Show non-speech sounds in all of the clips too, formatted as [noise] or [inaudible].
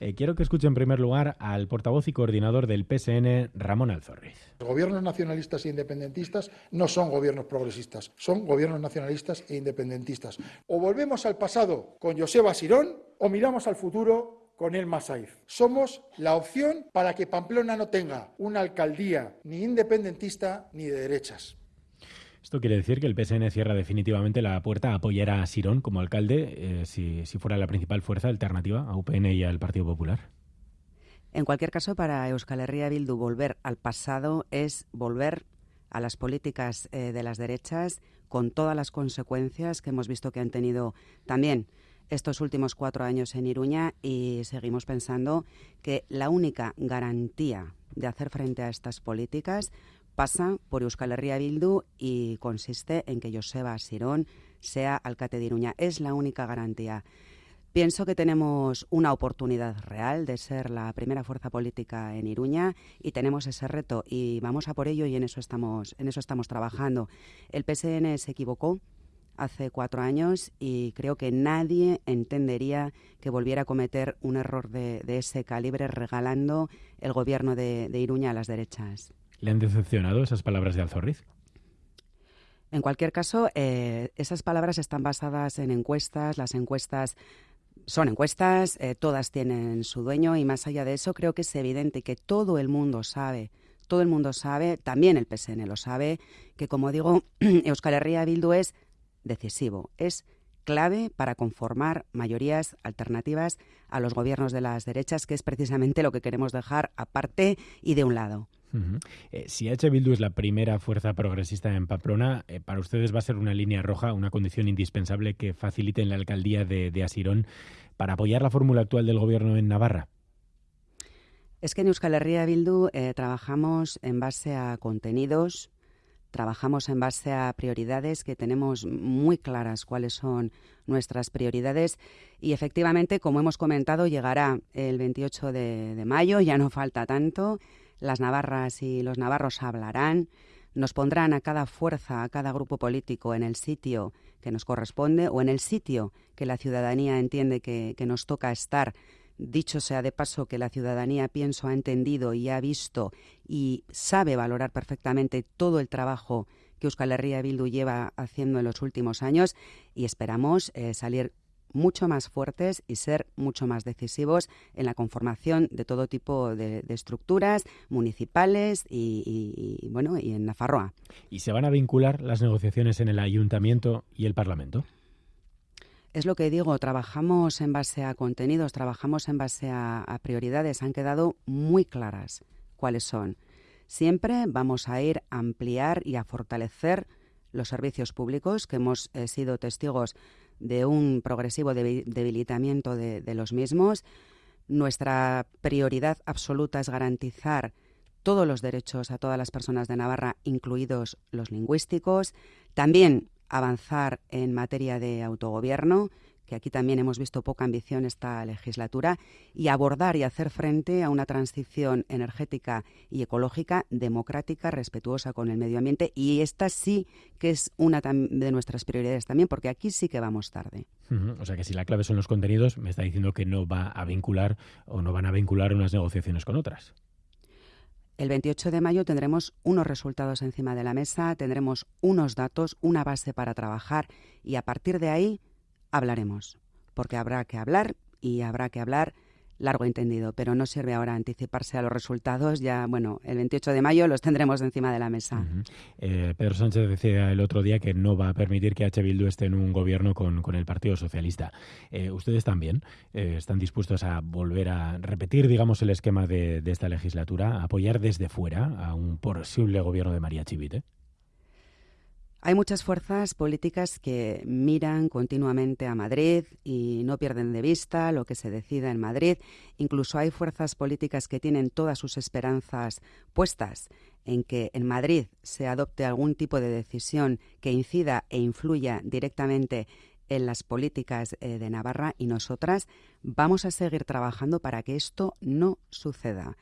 Eh, quiero que escuche en primer lugar al portavoz y coordinador del PSN, Ramón Alzorriz. Los gobiernos nacionalistas e independentistas no son gobiernos progresistas, son gobiernos nacionalistas e independentistas. O volvemos al pasado con Joseba Sirón o miramos al futuro con el Masaiz. Somos la opción para que Pamplona no tenga una alcaldía ni independentista ni de derechas. Esto quiere decir que el PSN cierra definitivamente la puerta a apoyar a Sirón como alcalde eh, si, si fuera la principal fuerza alternativa a UPN y al Partido Popular. En cualquier caso, para Euskal Herria Bildu volver al pasado es volver a las políticas eh, de las derechas con todas las consecuencias que hemos visto que han tenido también estos últimos cuatro años en Iruña y seguimos pensando que la única garantía de hacer frente a estas políticas pasa por Euskal Herria Bildu y consiste en que Joseba Sirón sea alcalde de Iruña. Es la única garantía. Pienso que tenemos una oportunidad real de ser la primera fuerza política en Iruña y tenemos ese reto y vamos a por ello y en eso estamos, en eso estamos trabajando. El PSN se equivocó hace cuatro años y creo que nadie entendería que volviera a cometer un error de, ese calibre regalando el gobierno de, de Iruña a las derechas. ¿Le han decepcionado esas palabras de Alzorriz? En cualquier caso, eh, esas palabras están basadas en encuestas. Las encuestas son encuestas, eh, todas tienen su dueño y más allá de eso creo que es evidente que todo el mundo sabe, todo el mundo sabe, también el PSN lo sabe, que como digo, [clears throat] Euskal Herria Bildu es decisivo, es clave para conformar mayorías alternativas a los gobiernos de las derechas, que es precisamente lo que queremos dejar aparte y de un lado. Eh, si H. Bildu es la primera fuerza progresista en Pamplona, eh, para ustedes va a ser una línea roja, una condición indispensable que facilite la alcaldía de, Asirón para apoyar la fórmula actual del gobierno en Navarra. Es que en Euskal Herria Bildu eh, trabajamos en base a contenidos, trabajamos en base a prioridades que tenemos muy claras cuáles son nuestras prioridades y efectivamente, como hemos comentado, llegará el 28 de mayo, ya no falta tanto las navarras y los navarros hablarán, nos pondrán a cada fuerza, a cada grupo político en el sitio que nos corresponde o en el sitio que la ciudadanía entiende que, nos toca estar. Dicho sea de paso que la ciudadanía, pienso, ha entendido y ha visto y sabe valorar perfectamente todo el trabajo que Euskal Herria Bildu lleva haciendo en los últimos años y esperamos eh, salir mucho más fuertes y ser mucho más decisivos en la conformación de todo tipo de, estructuras municipales y, bueno y en Nafarroa. ¿Y se van a vincular las negociaciones en el ayuntamiento y el Parlamento? Es lo que digo, trabajamos en base a contenidos, trabajamos en base a, prioridades, han quedado muy claras cuáles son. Siempre vamos a ir a ampliar y a fortalecer los servicios públicos que hemos eh, sido testigos de un progresivo debilitamiento de, los mismos. Nuestra prioridad absoluta es garantizar todos los derechos a todas las personas de Navarra, incluidos los lingüísticos. También avanzar en materia de autogobierno que aquí también hemos visto poca ambición esta legislatura, y abordar y hacer frente a una transición energética y ecológica democrática, respetuosa con el medio ambiente. Y esta sí que es una de nuestras prioridades también, porque aquí sí que vamos tarde. O sea que si la clave son los contenidos, me está diciendo que no va a vincular o no van a vincular unas negociaciones con otras. El 28 de mayo tendremos unos resultados encima de la mesa, tendremos unos datos, una base para trabajar y a partir de ahí hablaremos, porque habrá que hablar y habrá que hablar largo entendido, pero no sirve ahora anticiparse a los resultados. Ya, bueno, el 28 de mayo los tendremos encima de la mesa. Eh, Pedro Sánchez decía el otro día que no va a permitir que H. Bildu esté en un gobierno con, el Partido Socialista. Eh, ¿Ustedes también eh, están dispuestos a volver a repetir, digamos, el esquema de, de, esta legislatura, apoyar desde fuera a un posible gobierno de María Chivite? Hay muchas fuerzas políticas que miran continuamente a Madrid y no pierden de vista lo que se decida en Madrid. Incluso hay fuerzas políticas que tienen todas sus esperanzas puestas en que en Madrid se adopte algún tipo de decisión que incida e influya directamente en las políticas eh, de Navarra y nosotras vamos a seguir trabajando para que esto no suceda.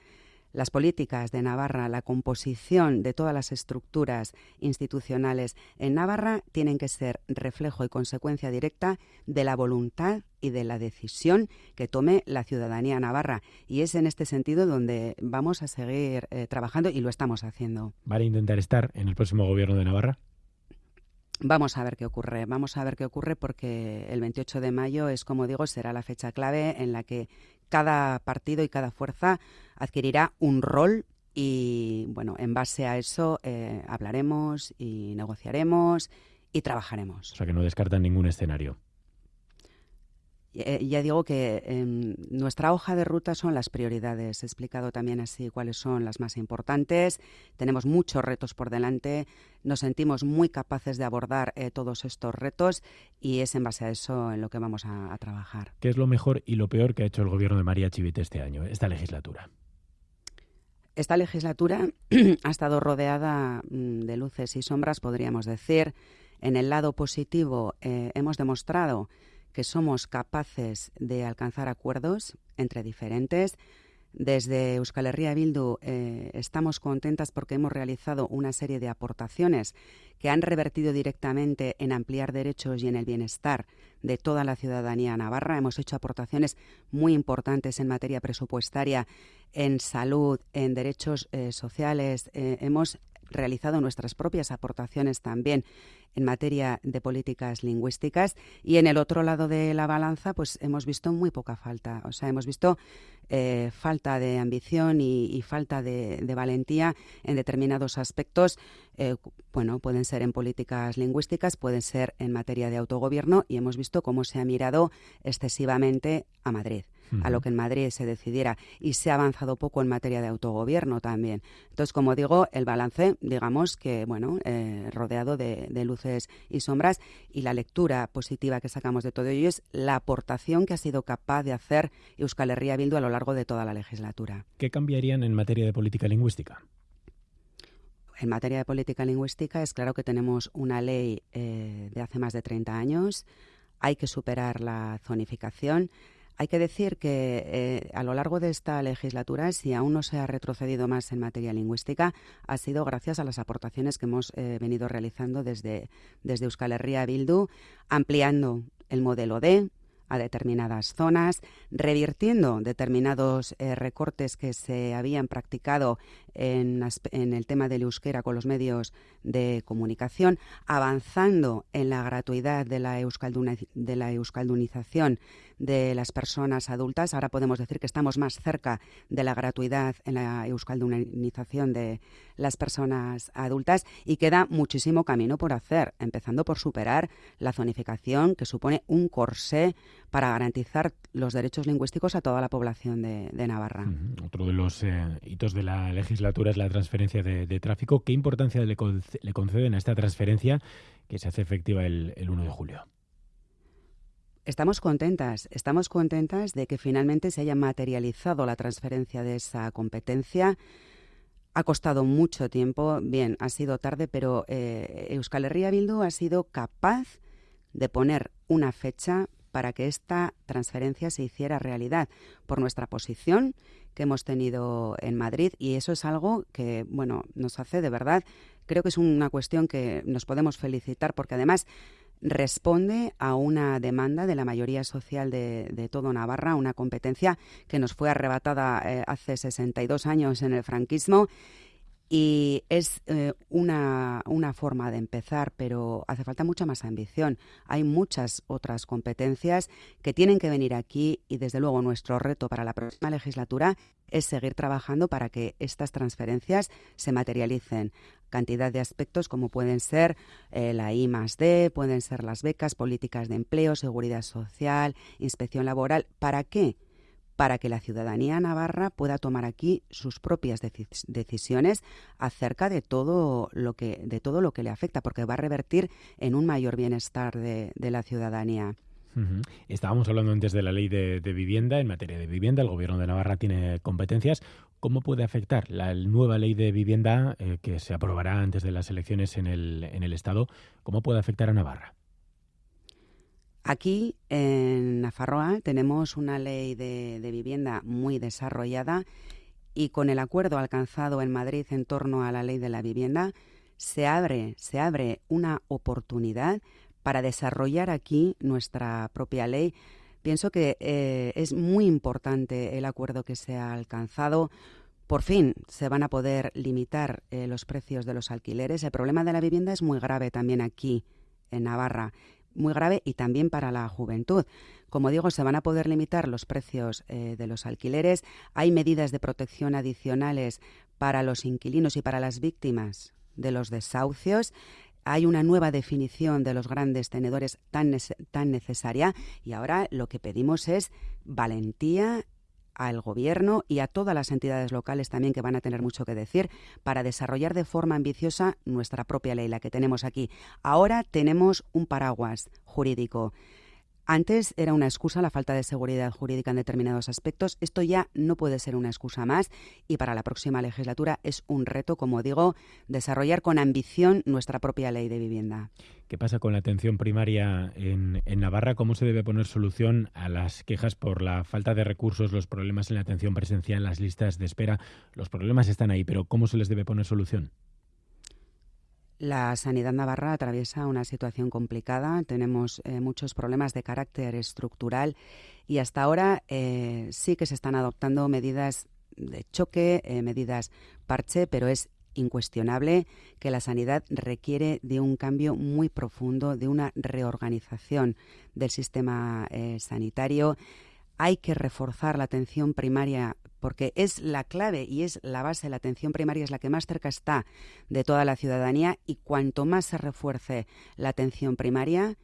Las políticas de Navarra, la composición de todas las estructuras institucionales en Navarra tienen que ser reflejo y consecuencia directa de la voluntad y de la decisión que tome la ciudadanía navarra. Y es en este sentido donde vamos a seguir eh, trabajando y lo estamos haciendo. ¿Van a intentar estar en el próximo gobierno de Navarra? Vamos a ver qué ocurre, vamos a ver qué ocurre porque el 28 de mayo es, como digo, será la fecha clave en la que cada partido y cada fuerza adquirirá un rol y, bueno, en base a eso eh, hablaremos y negociaremos y trabajaremos. O sea, que no descartan ningún escenario. Eh, ya digo que em, nuestra hoja de ruta son las prioridades. He explicado también así cuáles son las más importantes. Tenemos muchos retos por delante. Nos sentimos muy capaces de abordar eh, todos estos retos y es en base a eso en lo que vamos a, trabajar. ¿Qué es lo mejor y lo peor que ha hecho el gobierno de María Chivite este año, esta legislatura? Esta legislatura [clears throat] ha estado rodeada mm, de luces y sombras, podríamos decir. En el lado positivo eh, hemos demostrado que somos capaces de alcanzar acuerdos entre diferentes. Desde Euskal Herria Bildu eh, estamos contentas porque hemos realizado una serie de aportaciones que han revertido directamente en ampliar derechos y en el bienestar de toda la ciudadanía navarra. Hemos hecho aportaciones muy importantes en materia presupuestaria, en salud, en derechos eh, sociales. Eh, hemos realizado nuestras propias aportaciones también en materia de políticas lingüísticas. Y en el otro lado de la balanza pues hemos visto muy poca falta, o sea, hemos visto eh, falta de ambición y, falta de, valentía en determinados aspectos. Eh, bueno, pueden ser en políticas lingüísticas, pueden ser en materia de autogobierno y hemos visto cómo se ha mirado excesivamente a Madrid a lo que en Madrid se decidiera y se ha avanzado poco en materia de autogobierno también. Entonces, como digo, el balance, digamos que, bueno, eh, rodeado de, luces y sombras y la lectura positiva que sacamos de todo ello es la aportación que ha sido capaz de hacer Euskal Herria Bildu a lo largo de toda la legislatura. ¿Qué cambiarían en materia de política lingüística? En materia de política lingüística es claro que tenemos una ley eh, de hace más de 30 años, hay que superar la zonificación, hay que decir que eh, a lo largo de esta legislatura, si aún no se ha retrocedido más en materia lingüística, ha sido gracias a las aportaciones que hemos eh, venido realizando desde, desde Euskal Herria Bildu, ampliando el modelo D, a determinadas zonas, revirtiendo determinados eh, recortes que se habían practicado en, el tema del euskera con los medios de comunicación, avanzando en la gratuidad de la, de la euskaldunización de las personas adultas. Ahora podemos decir que estamos más cerca de la gratuidad en la euskaldunización de las personas adultas y queda muchísimo camino por hacer, empezando por superar la zonificación que supone un corsé para garantizar los derechos lingüísticos a toda la población de, Navarra. Otro de los eh, hitos de la legislatura es la transferencia de, tráfico. ¿Qué importancia le, conceden a esta transferencia que se hace efectiva el, el 1 de julio? Estamos contentas, estamos contentas de que finalmente se haya materializado la transferencia de esa competencia. Ha costado mucho tiempo, bien, ha sido tarde, pero eh, Euskal Herria Bildu ha sido capaz de poner una fecha para que esta transferencia se hiciera realidad por nuestra posición que hemos tenido en Madrid y eso es algo que, bueno, nos hace de verdad, creo que es una cuestión que nos podemos felicitar porque además responde a una demanda de la mayoría social de, todo Navarra, una competencia que nos fue arrebatada eh, hace 62 años en el franquismo y es eh, una, una, forma de empezar, pero hace falta mucha más ambición. Hay muchas otras competencias que tienen que venir aquí y desde luego nuestro reto para la próxima legislatura es seguir trabajando para que estas transferencias se materialicen. Cantidad de aspectos como pueden ser eh, la I más D, pueden ser las becas, políticas de empleo, seguridad social, inspección laboral. ¿Para qué? Para que la ciudadanía navarra pueda tomar aquí sus propias decisiones acerca de todo lo que de todo lo que le afecta, porque va a revertir en un mayor bienestar de, la ciudadanía. Estábamos hablando antes de la ley de, vivienda. En materia de vivienda, el Gobierno de Navarra tiene competencias. ¿Cómo puede afectar la nueva ley de vivienda eh, que se aprobará antes de las elecciones en el, en el Estado? ¿Cómo puede afectar a Navarra? Aquí en Nafarroa tenemos una ley de, vivienda muy desarrollada y con el acuerdo alcanzado en Madrid en torno a la ley de la vivienda, se abre, se abre una oportunidad para desarrollar aquí nuestra propia ley. Pienso que eh, es muy importante el acuerdo que se ha alcanzado. Por fin se van a poder limitar eh, los precios de los alquileres. El problema de la vivienda es muy grave también aquí en Navarra, muy grave y también para la juventud. Como digo, se van a poder limitar los precios eh, de los alquileres. Hay medidas de protección adicionales para los inquilinos y para las víctimas de los desahucios. Hay una nueva definición de los grandes tenedores tan, tan necesaria y ahora lo que pedimos es valentía al Gobierno y a todas las entidades locales también que van a tener mucho que decir para desarrollar de forma ambiciosa nuestra propia ley, la que tenemos aquí. Ahora tenemos un paraguas jurídico. Antes era una excusa la falta de seguridad jurídica en determinados aspectos. Esto ya no puede ser una excusa más y para la próxima legislatura es un reto, como digo, desarrollar con ambición nuestra propia ley de vivienda. ¿Qué pasa con la atención primaria en, Navarra? ¿Cómo se debe poner solución a las quejas por la falta de recursos, los problemas en la atención presencial, las listas de espera? Los problemas están ahí, pero ¿cómo se les debe poner solución? La sanidad navarra atraviesa una situación complicada, tenemos eh, muchos problemas de carácter estructural y hasta ahora eh, sí que se están adoptando medidas de choque, eh, medidas parche, pero es incuestionable que la sanidad requiere de un cambio muy profundo, de una reorganización del sistema sanitario. Hay que reforzar la atención primaria porque es la clave y es la base, la atención primaria es la que más cerca está de toda la ciudadanía y cuanto más se refuerce la atención primaria,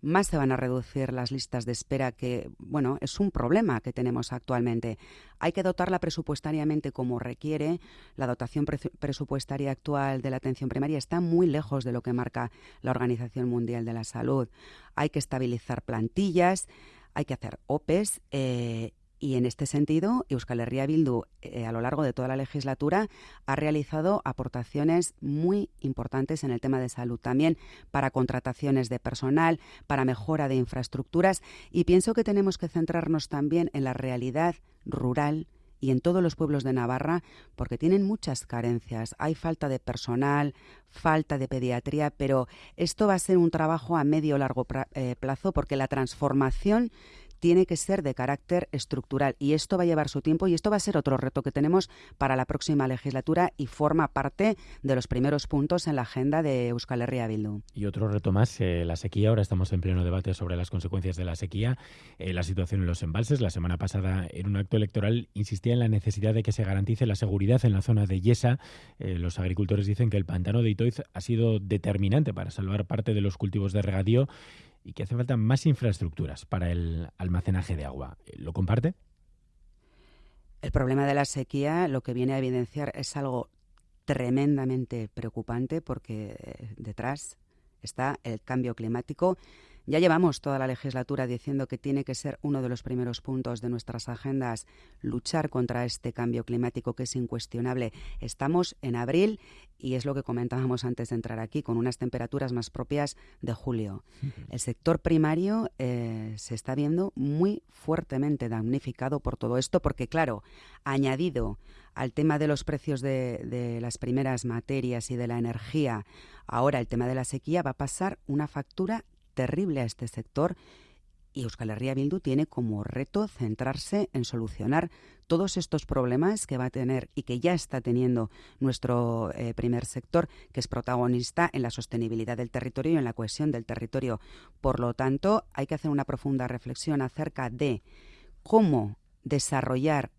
más se van a reducir las listas de espera, que, bueno, es un problema que tenemos actualmente. Hay que dotarla presupuestariamente como requiere. La dotación presupuestaria actual de la atención primaria está muy lejos de lo que marca la Organización Mundial de la Salud. Hay que estabilizar plantillas, hay que hacer OPEs eh, y en este sentido, Euskal Herria Bildu, eh, a lo largo de toda la legislatura, ha realizado aportaciones muy importantes en el tema de salud, también para contrataciones de personal, para mejora de infraestructuras, y pienso que tenemos que centrarnos también en la realidad rural y en todos los pueblos de Navarra, porque tienen muchas carencias. Hay falta de personal, falta de pediatría, pero esto va a ser un trabajo a medio o largo eh, plazo, porque la transformación tiene que ser de carácter estructural y esto va a llevar su tiempo y esto va a ser otro reto que tenemos para la próxima legislatura y forma parte de los primeros puntos en la agenda de Euskal Herria Bildu. Y otro reto más, eh, la sequía. Ahora estamos en pleno debate sobre las consecuencias de la sequía, eh, la situación en los embalses. La semana pasada, en un acto electoral, insistía en la necesidad de que se garantice la seguridad en la zona de Yesa. Eh, los agricultores dicen que el pantano de Itoiz ha sido determinante para salvar parte de los cultivos de regadío y que hace falta más infraestructuras para el almacenaje de agua. ¿Lo comparte? El problema de la sequía lo que viene a evidenciar es algo tremendamente preocupante porque eh, detrás está el cambio climático ya llevamos toda la legislatura diciendo que tiene que ser uno de los primeros puntos de nuestras agendas luchar contra este cambio climático que es incuestionable. Estamos en abril y es lo que comentábamos antes de entrar aquí, con unas temperaturas más propias de julio. El sector primario eh, se está viendo muy fuertemente damnificado por todo esto, porque claro, añadido al tema de los precios de, de las primeras materias y de la energía, ahora el tema de la sequía va a pasar una factura terrible a este sector y Euskal Herria Bildu tiene como reto centrarse en solucionar todos estos problemas que va a tener y que ya está teniendo nuestro eh, primer sector, que es protagonista en la sostenibilidad del territorio y en la cohesión del territorio. Por lo tanto, hay que hacer una profunda reflexión acerca de cómo desarrollar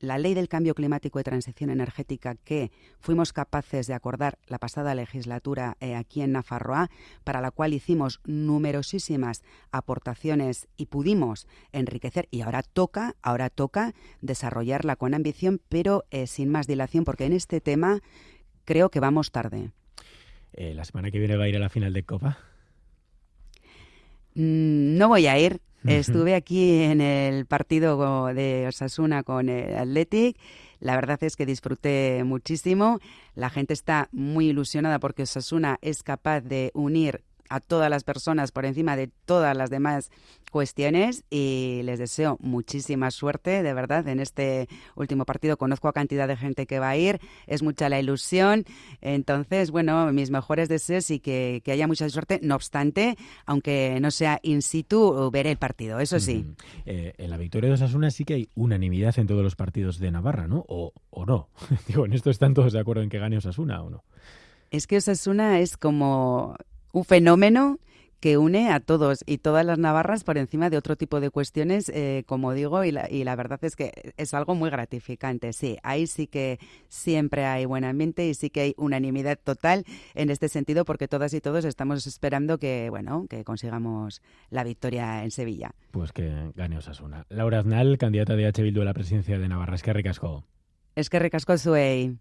la ley del cambio climático y transición energética que fuimos capaces de acordar la pasada legislatura eh, aquí en Nafarroa, para la cual hicimos numerosísimas aportaciones y pudimos enriquecer y ahora toca, ahora toca desarrollarla con ambición, pero eh, sin más dilación, porque en este tema creo que vamos tarde. Eh, ¿La semana que viene va a ir a la final de Copa? Mm, no voy a ir, Estuve aquí en el partido de Osasuna con el Athletic. La verdad es que disfruté muchísimo. La gente está muy ilusionada porque Osasuna es capaz de unir a todas las personas por encima de todas las demás cuestiones y les deseo muchísima suerte, de verdad, en este último partido. Conozco a cantidad de gente que va a ir, es mucha la ilusión. Entonces, bueno, mis mejores deseos y que, haya mucha suerte. No obstante, aunque no sea in situ, veré el partido, eso sí. Eh, en la victoria de Osasuna sí que hay unanimidad en todos los partidos de Navarra, ¿no? O, o no. [laughs] Digo, en esto están todos de acuerdo en que gane Osasuna o no. Es que Osasuna es como un fenómeno que une a todos y todas las navarras por encima de otro tipo de cuestiones, eh, como digo, y la, y la verdad es que es algo muy gratificante. Sí, ahí sí que siempre hay buen ambiente y sí que hay unanimidad total en este sentido, porque todas y todos estamos esperando que, bueno, que consigamos la victoria en Sevilla. Pues que gane Osasuna. Laura Aznal, candidata de H. Bildu a la presidencia de Navarra. Es que ricasco. Es que ricasco, Suey.